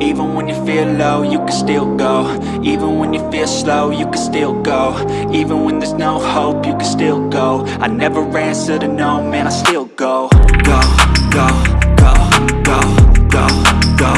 Even when you feel low, you can still go. Even when you feel slow, you can still go. Even when there's no hope, you can still go. I never answer to no, man, I still go Go, go.